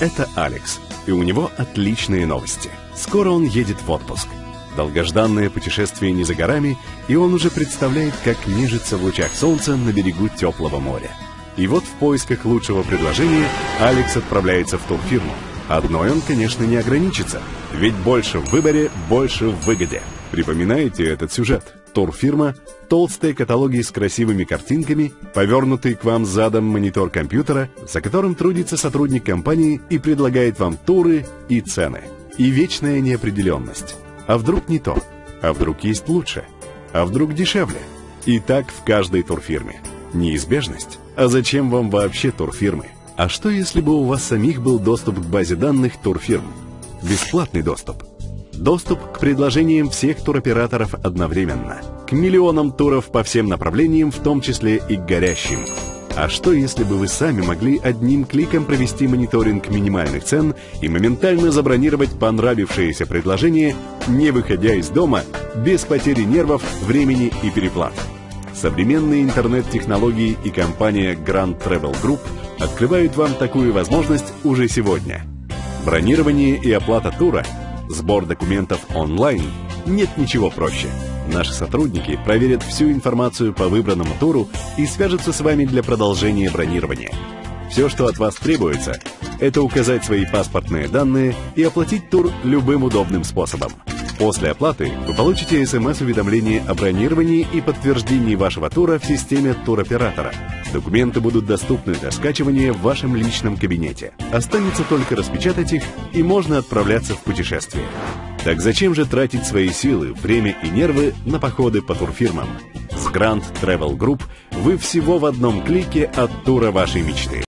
Это Алекс, и у него отличные новости. Скоро он едет в отпуск. Долгожданное путешествие не за горами, и он уже представляет, как нежится в лучах солнца на берегу теплого моря. И вот в поисках лучшего предложения Алекс отправляется в турфирму. Одной он, конечно, не ограничится, ведь больше в выборе, больше в выгоде. Припоминаете этот сюжет? Турфирма, толстые каталоги с красивыми картинками, повернутый к вам задом монитор компьютера, за которым трудится сотрудник компании и предлагает вам туры и цены. И вечная неопределенность. А вдруг не то? А вдруг есть лучше? А вдруг дешевле? И так в каждой турфирме. Неизбежность. А зачем вам вообще турфирмы? А что если бы у вас самих был доступ к базе данных турфирм? Бесплатный доступ. Доступ к предложениям всех туроператоров одновременно. К миллионам туров по всем направлениям, в том числе и к горящим. А что если бы вы сами могли одним кликом провести мониторинг минимальных цен и моментально забронировать понравившееся предложение, не выходя из дома, без потери нервов, времени и переплат? Современные интернет-технологии и компания Grand Travel Group открывают вам такую возможность уже сегодня. Бронирование и оплата тура – Сбор документов онлайн. Нет ничего проще. Наши сотрудники проверят всю информацию по выбранному туру и свяжутся с вами для продолжения бронирования. Все, что от вас требуется, это указать свои паспортные данные и оплатить тур любым удобным способом. После оплаты вы получите смс-уведомление о бронировании и подтверждении вашего тура в системе туроператора. Документы будут доступны для скачивания в вашем личном кабинете. Останется только распечатать их, и можно отправляться в путешествие. Так зачем же тратить свои силы, время и нервы на походы по турфирмам? С Grand Travel Group вы всего в одном клике от тура вашей мечты.